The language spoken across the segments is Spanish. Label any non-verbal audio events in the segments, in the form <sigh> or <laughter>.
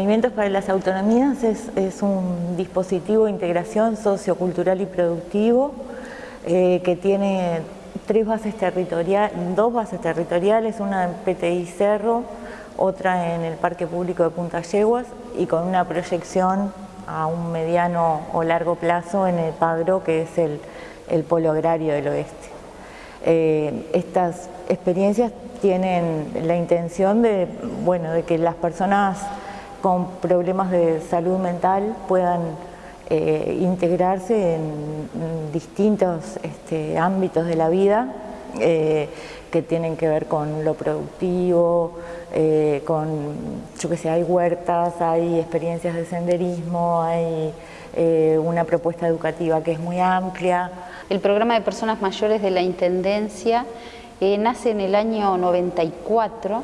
Movimientos para las Autonomías es, un dispositivo de integración sociocultural y productivo eh, que tiene tres bases territoriales, dos bases territoriales, una en PTI Cerro, otra en el Parque Público de Punta Yeguas y con una proyección a un mediano o largo plazo en el Padro, que es el, polo agrario del oeste. Eh, estas experiencias tienen la intención de, bueno, de que las personas con problemas de salud mental puedan eh, integrarse en distintos este, ámbitos de la vida eh, que tienen que ver con lo productivo, eh, con, yo que sé, hay huertas, hay experiencias de senderismo, hay una propuesta educativa que es muy amplia. El programa de personas mayores de la Intendencia nace en el año 94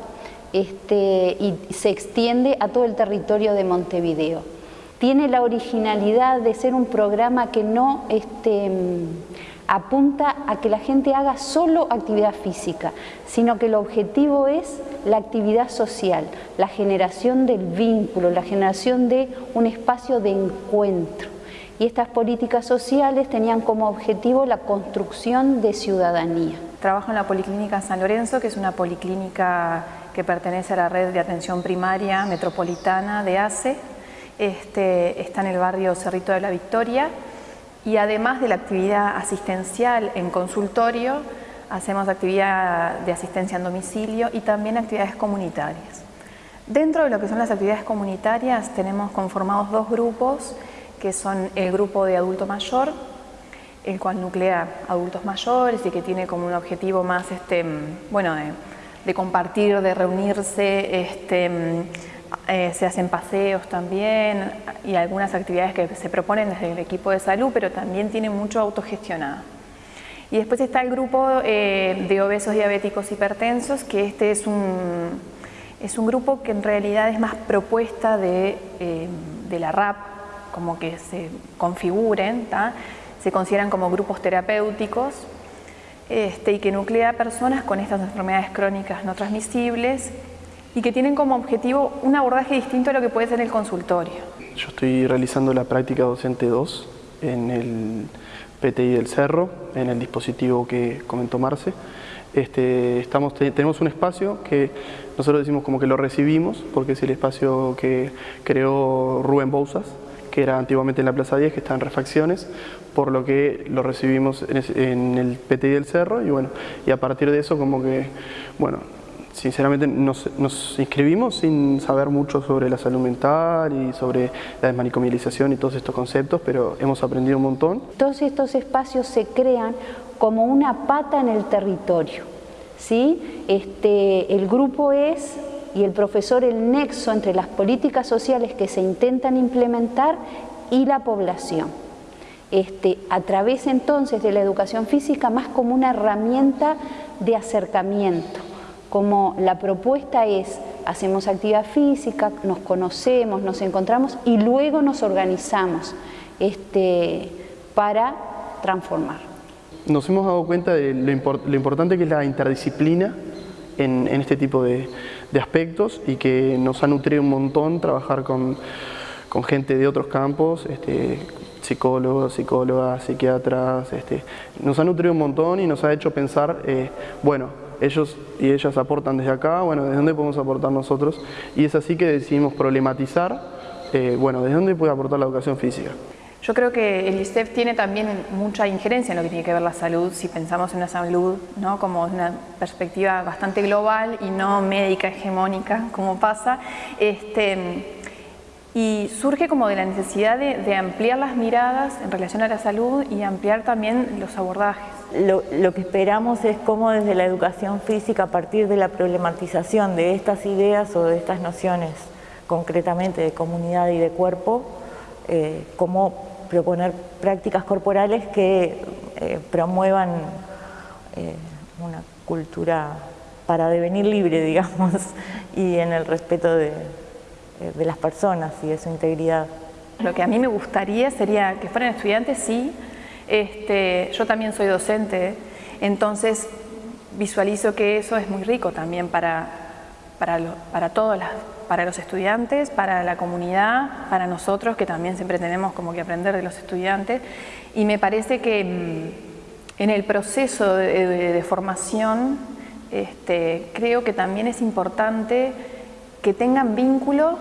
este, y se extiende a todo el territorio de Montevideo tiene la originalidad de ser un programa que no este, apunta a que la gente haga solo actividad física, sino que el objetivo es la actividad social, la generación del vínculo, la generación de un espacio de encuentro. Y estas políticas sociales tenían como objetivo la construcción de ciudadanía. Trabajo en la Policlínica San Lorenzo, que es una policlínica que pertenece a la red de atención primaria metropolitana de ACE, este, está en el barrio Cerrito de la Victoria y además de la actividad asistencial en consultorio, hacemos actividad de asistencia en domicilio y también actividades comunitarias. Dentro de lo que son las actividades comunitarias tenemos conformados dos grupos que son el grupo de adulto mayor, el cual nuclea adultos mayores y que tiene como un objetivo más este, bueno, de, compartir, de reunirse, este, eh, se hacen paseos también y algunas actividades que se proponen desde el equipo de salud, pero también tiene mucho autogestionado. Y después está el grupo eh, de obesos diabéticos hipertensos, que este es un, es un grupo que en realidad es más propuesta de, eh, de la RAP, como que se configuren, se consideran como grupos terapéuticos este, y que nuclea personas con estas enfermedades crónicas no transmisibles y que tienen como objetivo un abordaje distinto a lo que puede ser el consultorio. Yo estoy realizando la práctica docente 2 en el PTI del Cerro, en el dispositivo que comentó Marce. Este, estamos, tenemos un espacio que nosotros decimos como que lo recibimos, porque es el espacio que creó Rubén Bouzas, que era antiguamente en la Plaza 10, que está en refacciones, por lo que lo recibimos en, el PTI del Cerro y bueno, y a partir de eso como que, bueno, sinceramente nos, inscribimos sin saber mucho sobre la salud mental y sobre la desmanicomialización y todos estos conceptos, pero hemos aprendido un montón. Todos estos espacios se crean como una pata en el territorio. ¿sí? Este, el grupo es, y el profesor, el nexo entre las políticas sociales que se intentan implementar y la población. Este, a través entonces de la educación física más como una herramienta de acercamiento como la propuesta es, hacemos actividad física, nos conocemos, nos encontramos y luego nos organizamos este, para transformar. Nos hemos dado cuenta de lo, importante que es la interdisciplina en, este tipo de, aspectos y que nos ha nutrido un montón trabajar con, gente de otros campos, este, psicólogos, psicólogas, psiquiatras, este, nos ha nutrido un montón y nos ha hecho pensar, eh, bueno, ellos y ellas aportan desde acá, bueno, ¿desde dónde podemos aportar nosotros? Y es así que decidimos problematizar, eh, bueno, ¿desde dónde puede aportar la educación física? Yo creo que el ISEF tiene también mucha injerencia en lo que tiene que ver la salud, si pensamos en la salud ¿no? como una perspectiva bastante global y no médica hegemónica, como pasa, este, y surge como de la necesidad de ampliar las miradas en relación a la salud y ampliar también los abordajes lo, que esperamos es cómo desde la educación física, a partir de la problematización de estas ideas o de estas nociones, concretamente de comunidad y de cuerpo, eh, cómo proponer prácticas corporales que eh, promuevan eh, una cultura para devenir libre, <laughs> digamos, y en el respeto de, de las personas y de su integridad. Lo que a mí me gustaría sería que fueran estudiantes, sí, este, yo también soy docente, entonces visualizo que eso es muy rico también para, para, para todas las para los estudiantes, para la comunidad, para nosotros, que también siempre tenemos como que aprender de los estudiantes. Y me parece que mm, en el proceso de, formación, este, creo que también es importante que tengan vínculo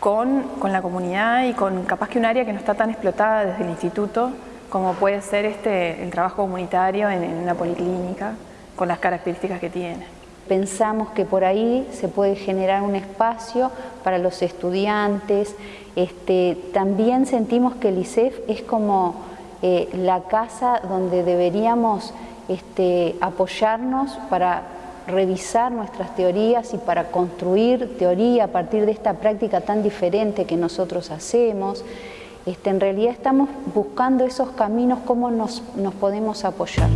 con, la comunidad y con capaz que un área que no está tan explotada desde el instituto, como puede ser este, el trabajo comunitario en, en una policlínica, con las características que tiene. Pensamos que por ahí se puede generar un espacio para los estudiantes. Este, también sentimos que el ICEF es como eh, la casa donde deberíamos este, apoyarnos para revisar nuestras teorías y para construir teoría a partir de esta práctica tan diferente que nosotros hacemos. Este, en realidad estamos buscando esos caminos, cómo nos podemos apoyar.